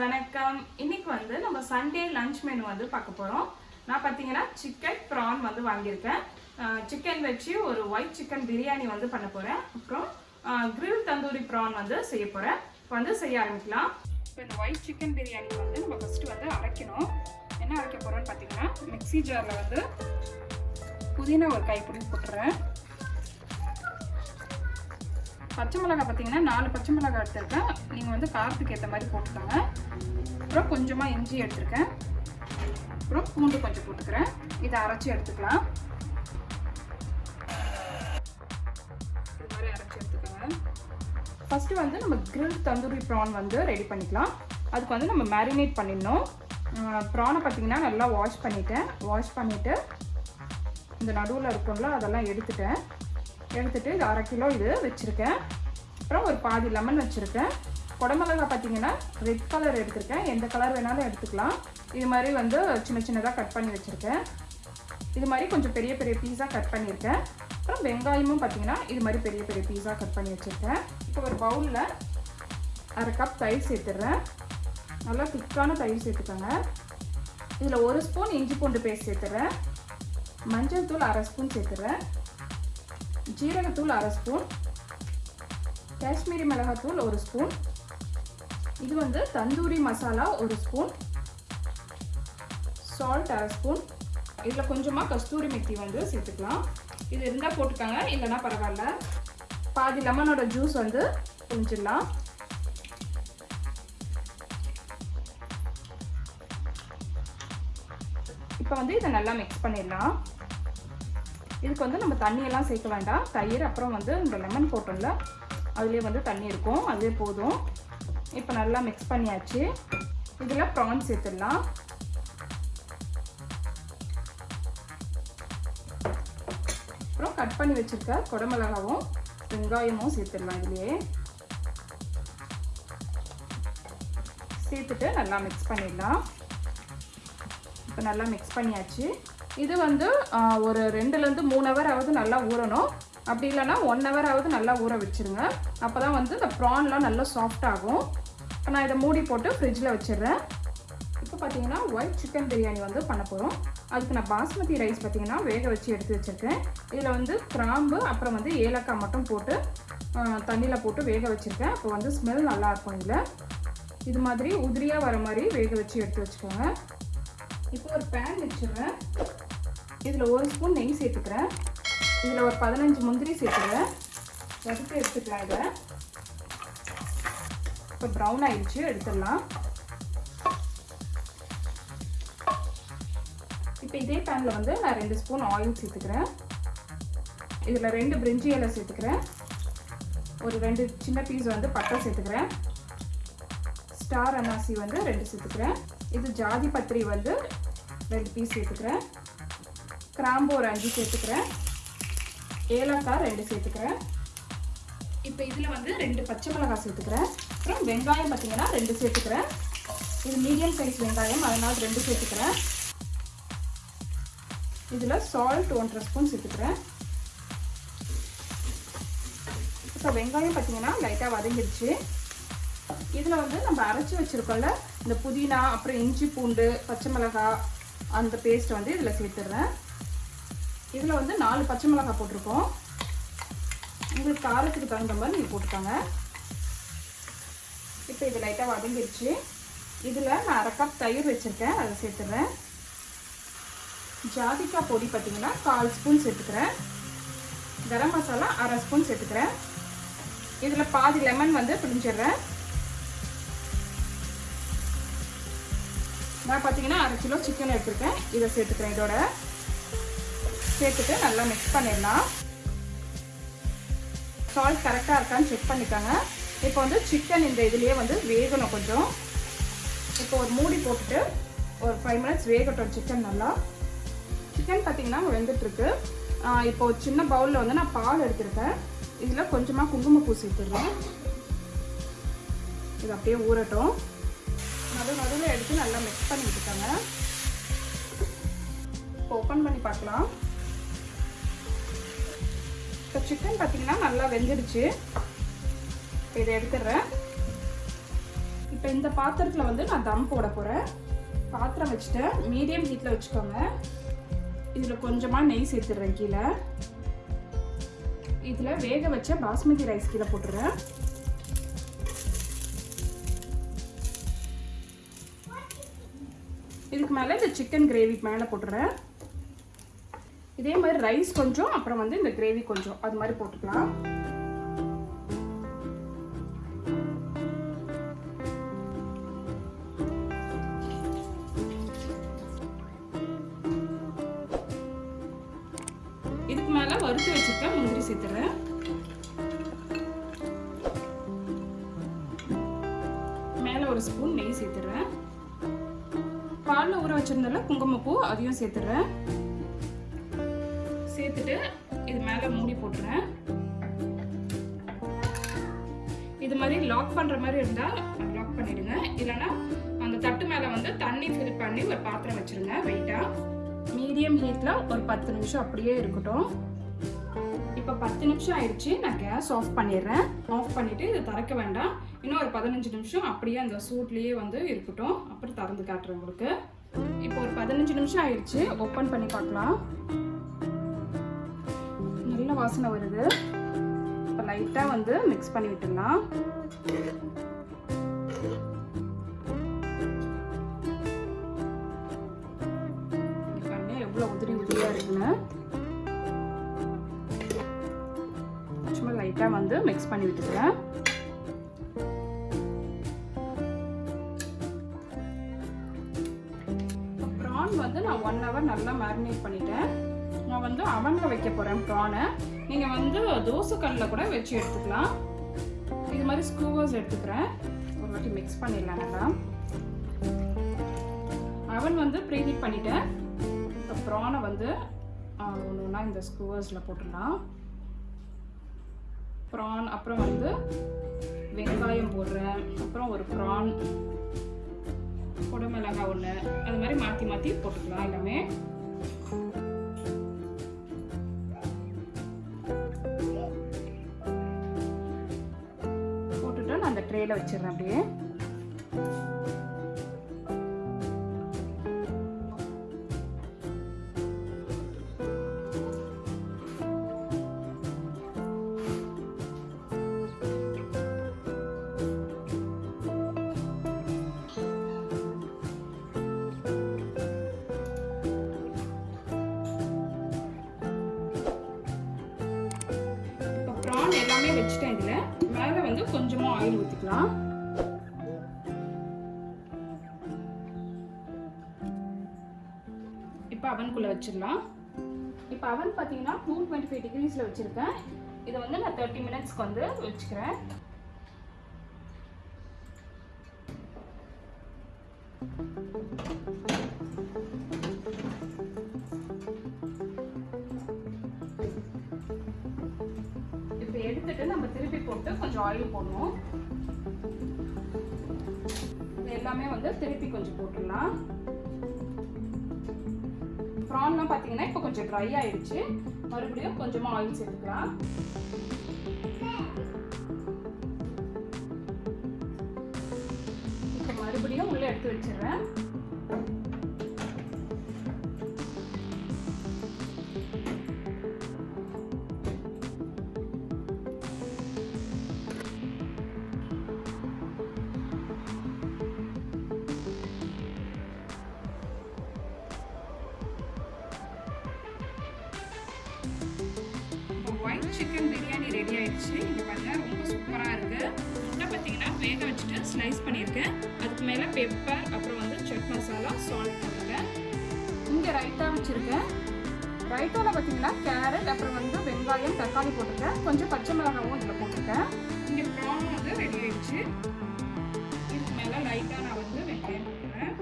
வணக்கம். இன்னைக்கு வந்து நம்ம சண்டே லஞ்ச் மெனு வந்து பார்க்க போகிறோம் நான் பார்த்தீங்கன்னா சிக்கன் ப்ரான் வந்து வாங்கியிருக்கேன். சிக்கன் வச்சு ஒரு ஒயிட் சிக்கன் பிரியாணி வந்து பண்ண போகிறேன் அப்புறம் கிரில் தந்தூரி ப்ரான் வந்து செய்ய போகிறேன் இப்போ வந்து செய்ய ஆரம்பிக்கலாம். இப்போ இந்த ஒயிட் சிக்கன் பிரியாணி வந்து நம்ம ஃபஸ்ட்டு வந்து அரைக்கணும். என்ன அரைக்க போகிறோம்னு பார்த்தீங்கன்னா மிக்ஸி ஜாரில் வந்து புதினா ஒரு கைப்பிடி போட்டுறேன். பச்சை மிளகாய் பார்த்தீங்கன்னா நாலு பச்சை மிளகாய் எடுத்திருக்கேன். நீங்கள் வந்து காரத்துக்கு ஏற்ற மாதிரி போட்டுக்கோங்க. அப்புறம் கொஞ்சமாக இஞ்சி எடுத்திருக்கேன். அப்புறம் பூண்டு கொஞ்சம் போட்டுக்கிறேன். இதை அரைச்சி எடுத்துக்கலாம். இது மாதிரி அரைச்சி எடுத்துக்கோங்க. ஃபஸ்ட்டு வந்து நம்ம கிரில் தந்தூரி ப்ரான் வந்து ரெடி பண்ணிக்கலாம். அதுக்கு வந்து நம்ம மேரினேட் பண்ணிடணும். ப்ரானை பார்த்தீங்கன்னா நல்லா வாஷ் பண்ணிட்டேன். வாஷ் பண்ணிவிட்டு இந்த நடுவில் இருக்கும்ல அதெல்லாம் எடுத்துட்டேன். எடுத்துட்டு இது அரை கிலோ இது வச்சுருக்கேன். அப்புறம் ஒரு பாதி லெமன் வச்சுருக்கேன். குடமிளகா பார்த்தீங்கன்னா ரெட் கலர் எடுத்திருக்கேன். எந்த கலர் வேணாலும் எடுத்துக்கலாம். இது மாதிரி வந்து சின்ன சின்னதாக கட் பண்ணி வச்சுருக்கேன். இது மாதிரி கொஞ்சம் பெரிய பெரிய பீஸாக கட் பண்ணியிருக்கேன். அப்புறம் வெங்காயமும் பார்த்தீங்கன்னா இது மாதிரி பெரிய பெரிய பீஸாக கட் பண்ணி வச்சுருக்கேன். இப்போ ஒரு பவுலில் அரை கப் தயிர் சேர்த்துடுறேன். நல்லா திக்கான தயிர் சேர்த்துக்கோங்க. இதில் ஒரு ஸ்பூன் இஞ்சி பூண்டு பேஸ்ட் சேர்த்துறேன் மஞ்சள் தூள் அரை ஸ்பூன் சேர்த்துறேன் ஜீரகத்தூள் அரை ஸ்பூன். காஷ்மீரி மிளகாத்தூள் ஒரு ஸ்பூன். இது வந்து தந்தூரி மசாலா ஒரு ஸ்பூன். சால்ட் அரை ஸ்பூன். இதில் கொஞ்சமாக கஸ்தூரி மெத்தி வந்து சேர்த்துக்கலாம். இது இருந்தால் போட்டுக்கோங்க இல்லைன்னா பரவாயில்ல. பாதி லெமனோட ஜூஸ் வந்து புரிஞ்சிடலாம் இப்போ வந்து இதை நல்லா மிக்ஸ் பண்ணிடலாம். இதுக்கு வந்து நம்ம தண்ணியெல்லாம் சேர்க்க வேண்டாம். தயிர் அப்புறம் வந்து இந்த லெமன் போட்டோம்ல அதுலேயே வந்து தண்ணி இருக்கும். அதுவே போதும். இப்போ நல்லா மிக்ஸ் பண்ணியாச்சு. இதில் ப்ரான் சேர்த்துடலாம். அப்புறம் கட் பண்ணி வச்சுருக்க குடமிளகாவும் வெங்காயமும் சேர்த்துடலாம் இதுலேயே. சேர்த்துட்டு நல்லா மிக்ஸ் பண்ணிடலாம். இப்போ நல்லா மிக்ஸ் பண்ணியாச்சு. இது வந்து ஒரு ரெண்டுலேருந்து மூணு ஹவர் ஆகுது நல்லா ஊறணும். அப்படி இல்லைன்னா ஒன் ஹவர் ஆகுது நல்லா ஊற வச்சுருங்க. அப்போ தான் வந்து இந்த ப்ரான்லாம் நல்லா சாஃப்ட் ஆகும். நான் இதை மூடி போட்டு ஃப்ரிட்ஜில் வச்சிடுறேன். இப்போ பார்த்தீங்கன்னா ஒயிட் சிக்கன் பிரியாணி வந்து பண்ண போகிறோம் அதுக்கு நான் பாஸ்மதி ரைஸ் பார்த்திங்கன்னா வேக வச்சு எடுத்து வச்சுருக்கேன். இதில் வந்து கிராம்பு அப்புறம் வந்து ஏலக்காய் மட்டும் போட்டு தண்ணியில் போட்டு வேக வச்சுருக்கேன். அப்போ வந்து ஸ்மெல் நல்லாயிருக்கும் இதில். இது மாதிரி உதிரியாக வர மாதிரி வேக வச்சு எடுத்து வச்சுக்கோங்க. இப்போ ஒரு பேன் வச்சுருவேன் இதில் ஒரு ஸ்பூன் நெய் சேர்த்துக்கிறேன். இதில் ஒரு பதினஞ்சு முந்திரி சேர்த்துக்கிறேன். வறுத்து எடுத்துக்கலாம் இதை. இப்போ ப்ரௌன் ஆயிடுச்சு எடுத்துடலாம். இப்போ இதே பேனில் வந்து நான் ரெண்டு ஸ்பூன் ஆயில் சேர்த்துக்கிறேன். இதில் ரெண்டு பிரிஞ்சி இலை சேர்த்துக்கிறேன். ஒரு ரெண்டு சின்ன பீஸ் வந்து பட்டை சேர்த்துக்கிறேன். ஸ்டார் அனாசி வந்து ரெண்டு சேர்த்துக்கிறேன். இது ஜாதி பத்திரி வந்து ரெண்டு பீஸ் சேர்த்துக்கிறேன். கிராம்பு ஒரு அஞ்சு சேர்த்துக்கிறேன். ஏலக்காய் ரெண்டு சேர்த்துக்கிறேன். இப்போ இதில் வந்து ரெண்டு பச்சை மிளகாய் சேர்த்துக்கிறேன். அப்புறம் வெங்காயம் பார்த்தீங்கன்னா ரெண்டு சேர்த்துக்கிறேன். இது மீடியம் சைஸ் வெங்காயம் அதனால் ரெண்டு சேர்த்துக்கிறேன். இதில் சால்ட் ஒன்றரை ஸ்பூன் சேர்த்துக்கிறேன். இப்போ வெங்காயம் பார்த்தீங்கன்னா லைட்டாக வதங்கிடுச்சு இதில் வந்து நம்ம அரைச்சி வச்சுருக்கோம்ல இந்த புதினா அப்புறம் இஞ்சி பூண்டு பச்சை மிளகாய் அந்த பேஸ்ட் வந்து இதில் சேர்த்துடுறேன் இதில் வந்து நாலு பச்சை மிளகாய் போட்டிருக்கோம். உங்களுக்கு காரத்துக்கு தகுந்த மாதிரி நீங்கள் போட்டுக்கோங்க. இப்போ இது லைட்டாக வதங்கிடுச்சு இதில் நான் அரை கப் தயிர் வச்சுருக்கேன். அதை சேர்த்துடுறேன் ஜாதிக்காய் பொடி பார்த்திங்கன்னா கால் ஸ்பூன் சேர்த்துக்கிறேன். கரம் மசாலா அரை ஸ்பூன் சேர்த்துக்கிறேன். இதில் பாதி லெமன் வந்து பிடிஞ்சிடுறேன் நான் பார்த்தீங்கன்னா அரை கிலோ சிக்கன் எடுத்துருக்கேன். இதை சேர்த்துக்கிறேன் இதோட. சேர்த்துட்டு நல்லா மிக்ஸ் பண்ணிடலாம். சால்ட் கரெக்டாக இருக்கான்னு செக் பண்ணிக்கோங்க. இப்போ வந்து சிக்கன் இந்த இதுலேயே வந்து வேகணும் கொஞ்சம். இப்போ ஒரு மூடி போட்டுட்டு ஒரு ஃபைவ் மினிட்ஸ் வேகட்டும் சிக்கன் நல்லா. சிக்கன் பார்த்தீங்கன்னா வெந்துட்டுருக்கு. இப்போ ஒரு சின்ன பவுலில் வந்து நான் பால் எடுத்திருக்கேன். இதில் கொஞ்சமாக குங்குமப்பூ சேர்த்துடுறேன். இது அப்படியே ஊறட்டும். நடு நடுவில் எடுத்து நல்லா மிக்ஸ் பண்ணிக்கிட்டுருக்காங்க இப்போ ஓப்பன் பண்ணி பார்க்கலாம். இப்போ சிக்கன் பார்த்தீங்கன்னா நல்லா வெந்துடுச்சு. இப்போ இதை எடுத்துடுறேன். இப்போ இந்த பாத்திரத்தில் வந்து நான் தம் போட போகிறேன் பாத்திரம் வச்சுட்டேன். மீடியம் ஹீட்டில் வச்சுக்கோங்க. இதில் கொஞ்சமாக நெய் சேர்த்துடுறேன் கீழே. இதில் வேக வச்ச பாஸ்மதி ரைஸ் கீழே போட்டுறேன் இதுக்கு மேலே இந்த சிக்கன் கிரேவி மேலே போட்டுறேன் இதே மாதிரி ரைஸ் கொஞ்சம் அப்புறம் வந்து இந்த கிரேவி கொஞ்சம். அது மாதிரி போட்டுக்கலாம். இதுக்கு மேல வறுத்து வச்சிருக்க முந்திரி சேர்த்துறேன் மேல ஒரு ஸ்பூன் நெய் சேர்த்துறேன் பாலில் ஊற வச்சிருந்தால குங்குமப்பூ அதையும் சேர்த்துறேன். சேர்த்துட்டு இது மேலே மூடி போட்டுறேன். இது மாதிரி லாக் பண்ணுற மாதிரி இருந்தால் லாக் பண்ணிடுங்க. இல்லைன்னா அந்த தட்டு மேலே வந்து தண்ணி ஃபில் பண்ணி ஒரு பாத்திரம் வச்சுருங்க வெயிட்டாக மீடியம் ஹீட்டில் ஒரு பத்து நிமிஷம் அப்படியே இருக்கட்டும். இப்போ பத்து நிமிஷம் ஆயிடுச்சு நான் கேஸ் ஆஃப் பண்ணிடுறேன். ஆஃப் பண்ணிவிட்டு இது திறக்க வேண்டாம். இன்னும் ஒரு பதினஞ்சு நிமிஷம் அப்படியே அந்த சூட்லேயே வந்து இருக்கட்டும். அப்புறம் திறந்து காட்டுறேன் உங்களுக்கு. இப்போ ஒரு பதினஞ்சு நிமிஷம் ஆயிடுச்சு ஓப்பன் பண்ணி பார்க்கலாம். நல்ல வாசனை வருது. இப்போ லைட்டாக வந்து மிக்ஸ் பண்ணி விட்டுடலாம். பாருங்க எவ்வளோ உதிரி உதிரியாக இருக்குன்னு. சும்மா லைட்டாக வந்து மிக்ஸ் பண்ணி விட்டுக்கிறேன் ப்ரான் வந்து நான் ஒன் ஹவர் நல்லா மேரினேட் பண்ணிட்டேன். நான் வந்து அவனில் வைக்க போகிறேன் ப்ரானை. நீங்கள் வந்து தோசைக்கல்லில் கூட வச்சு எடுத்துக்கலாம். இது மாதிரி ஸ்க்ரூவர்ஸ் எடுத்துக்கிறேன். ஒரு வாட்டி மிக்ஸ் பண்ணிடலாம் நல்லா. அவன் வந்து ப்ரீஹீட் பண்ணிட்டேன். இப்போ ப்ரானை வந்து ஒன்று ஒன்றா இந்த ஸ்கூவர்ஸில் போட்டுடலாம். ப்ரான் அப்புறம் வந்து வெங்காயம் போடுறேன். அப்புறம் ஒரு ப்ரான் குடமிளகாய் ஒன்று. அது மாதிரி மாற்றி மாற்றி போட்டுக்கலாம் எல்லாமே. வச்சிடுறேன் அப்படியே. ஆன் எல்லாமே வச்சுட்டேன் இதில். மேலே வந்து கொஞ்சமாக ஆயில் ஊற்றிக்கலாம் இப்போ அவனுக்குள்ளே வச்சிடலாம். இப்போ அவன் பார்த்தீங்கன்னா டூ டுவெண்ட்டி ஃபைவ் டிகிரிஸில் வச்சுருக்கேன். இதை வந்து நான் தேர்ட்டி மினிட்ஸ்க்கு வந்து வச்சுக்கிறேன். இப்போ எடுத்துட்டு நம்ம திருப்பி போட்டு கொஞ்சம் ஆயில் போடணும். இது எல்லாமே வந்து திருப்பி கொஞ்சம் போட்டுடலாம். ப்ரான்லாம் பார்த்தீங்கன்னா இப்போ கொஞ்சம் ட்ரை ஆயிடுச்சு. மறுபடியும் கொஞ்சமாக ஆயில் சேர்த்துக்கலாம். இப்போ மறுபடியும் உள்ளே எடுத்து வச்சிடுறேன். சிக்கன் பிரியாணி ரெடி ஆயிடுச்சு. இங்கே பாருங்கள் ரொம்ப சூப்பராக இருக்குது முட்டை பார்த்தீங்கன்னா வேக வச்சுட்டு ஸ்லைஸ் பண்ணியிருக்கேன். அதுக்கு மேலே பெப்பர் அப்புறம் வந்து செட் மசாலா சால்ட் போட்டுருக்கேன் இங்கே ரைத்தா வச்சுருக்கேன். ரைத்தாவில் பார்த்தீங்கன்னா கேரட் அப்புறம் வந்து வெங்காயம் தக்காளி போட்டிருக்கேன். கொஞ்சம் பச்சை மிளகாவும் இதில் போட்டிருக்கேன். இங்கே ப்ரான் வந்து ரெடி ஆயிடுச்சு. இதுக்கு மேலே லைட்டாக நான் வந்து வெங்காயம் போட்டுறேன்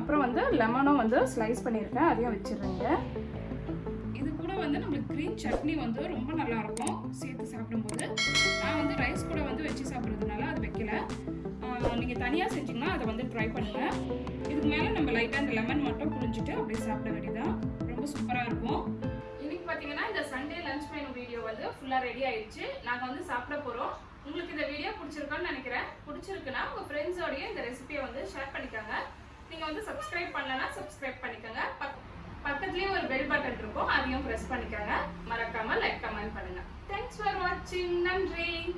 அப்புறம் வந்து லெமனும் வந்து ஸ்லைஸ் பண்ணியிருக்கேன். அதையும் வச்சிடுறேங்க இது கூட வந்து நம்மளுக்கு க்ரீன் சட்னி வந்து ரொம்ப நல்லா இருக்கும் சேர்த்து சாப்பிடும்போது நான் வந்து ரைஸ் கூட வந்து வச்சு சாப்பிட்றதுனால அது வைக்கல. நீங்கள் தனியாக செஞ்சீங்கன்னா அதை வந்து ட்ரை பண்ணுங்கள் இதுக்கு மேலே நம்ம லைட்டாக இந்த லெமன் மட்டும் புழிஞ்சிட்டு அப்படியே சாப்பிட வேண்டியதான் ரொம்ப சூப்பராக இருக்கும். இன்றைக்கி பார்த்தீங்கன்னா இந்த சண்டே லஞ்ச் மெனு வீடியோ வந்து ஃபுல்லாக ரெடி ஆயிடுச்சு. நாங்கள் வந்து சாப்பிட போகிறோம் உங்களுக்கு இந்த வீடியோ பிடிச்சிருக்கான்னு நினைக்கிறேன். பிடிச்சிருக்குன்னா உங்கள் ஃப்ரெண்ட்ஸோடய இந்த ரெசிபியை வந்து ஷேர் பண்ணிக்கோங்க. நீங்கள் வந்து சப்ஸ்கிரைப் பண்ணலன்னா சப்ஸ்கிரைப் பண்ணிக்கோங்க. பக்- பக்கத்துலயே ஒரு பெல் பட்டன் இருக்கும். அதையும் பிரஸ் பண்ணிக்கோங்க. மறக்காம லைக் கமெண்ட் பண்ணுங்க. தேங்க்ஸ் ஃபார் வாட்சிங் நன்றி.